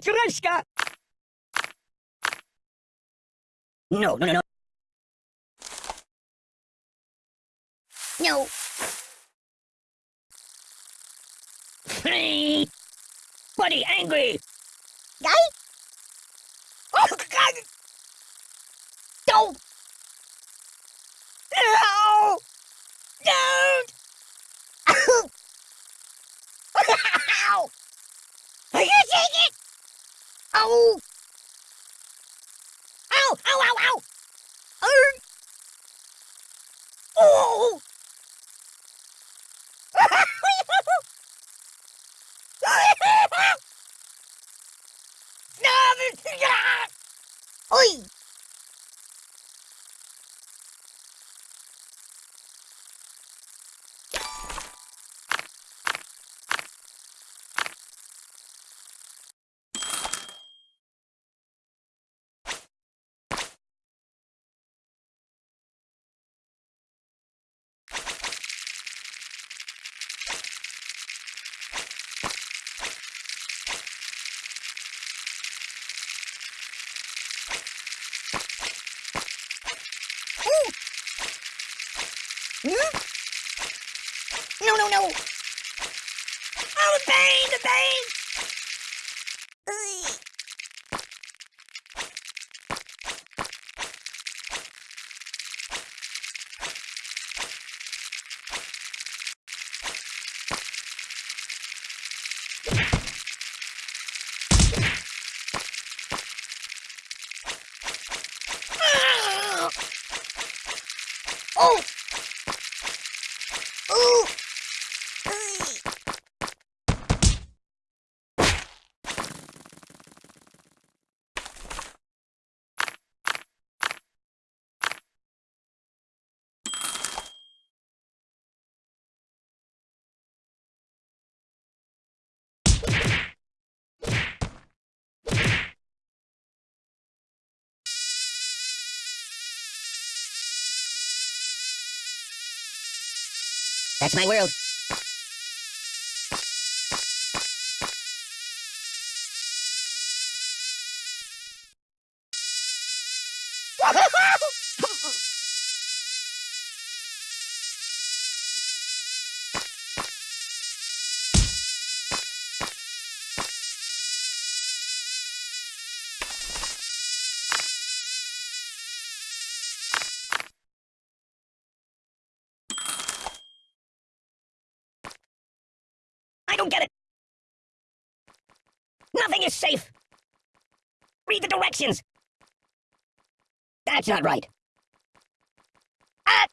Matryoshka! No, no, no, no. No. Buddy, angry! Guy? Oh, God! Don't! No! Don't! Ow! Are you take it? Oh! Ow! Ow! Ow! Ow! Oh! Oh! Stop it! Oi! Hmm? No! Oh, the pain! The pain! Oi. Ah! Oh! Ooh! Oi. That's my world. Safe. Read the directions. That's not right. Ah!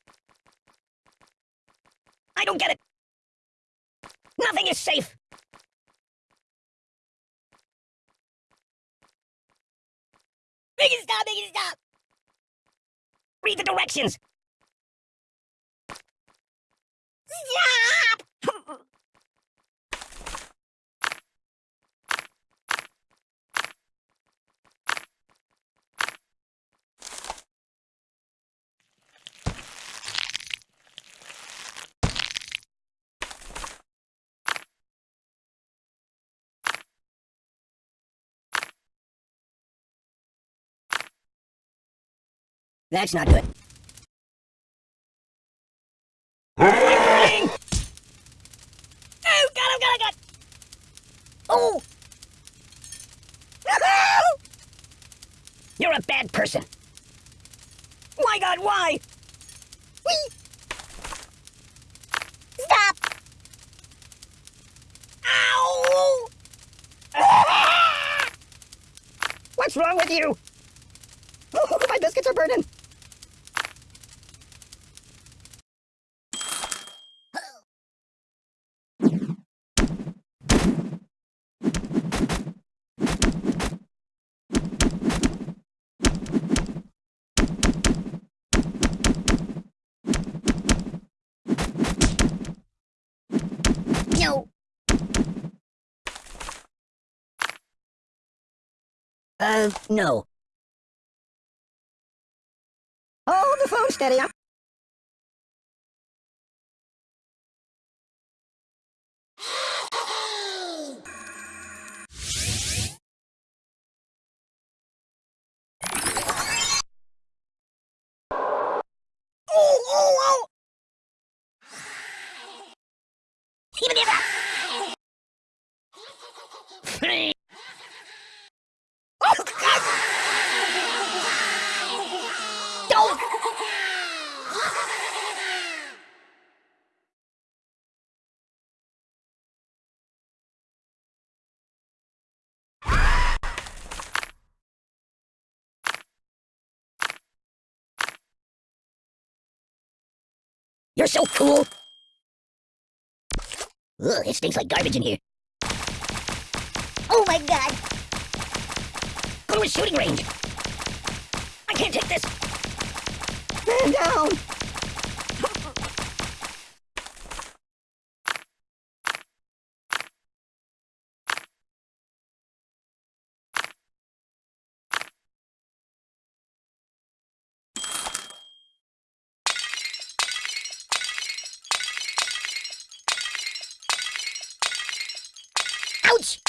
I don't get it. Nothing is safe. Make it stop, make it stop. Read the directions. Stop! That's not good. Oh, God, oh, God, oh, God! Oh! You're a bad person. My God, why? Whee! Stop! Ow! What's wrong with you? Oh, my biscuits are burning. Uh, no. Hold the phone steady. Oh, oh. You're so cool. Ugh, it stinks like garbage in here. Oh my god! Go to a shooting range. I can't take this. Man down. Ouch!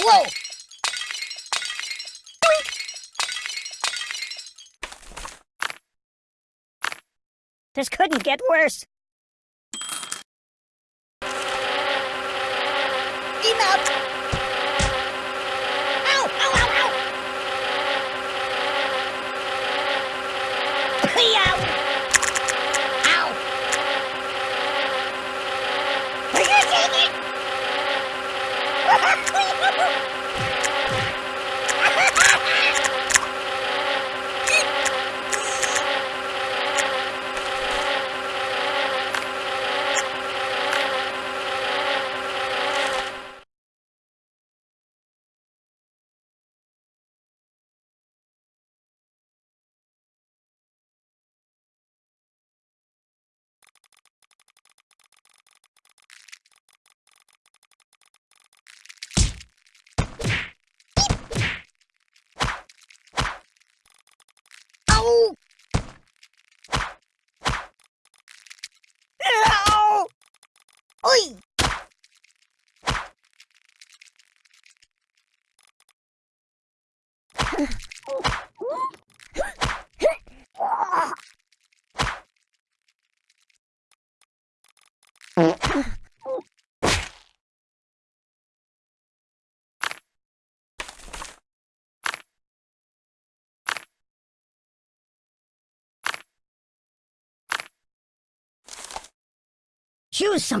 Whoa! This couldn't get worse. Enough! Ow! Ow! Ow! Ow! Ow! Ow! Are you taking Ow! do something.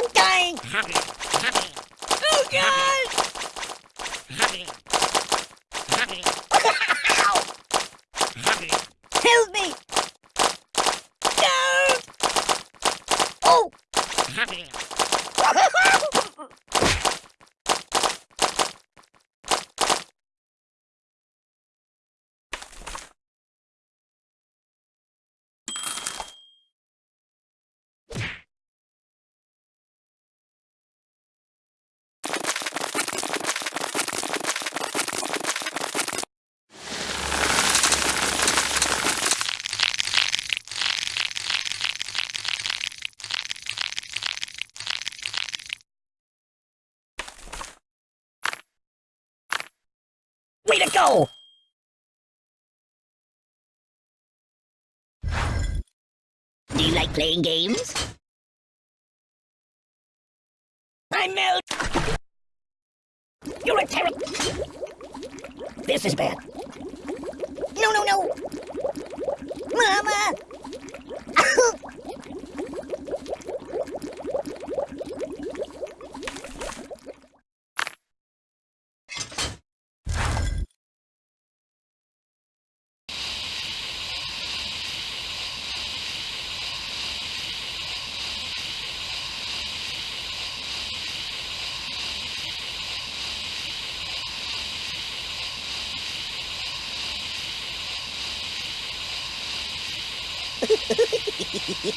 I'm dying! Oh God! Help me! No! Oh! To go! Do you like playing games? I melt! You're a terror! This is bad. No, no, no! Mama! Woohoo!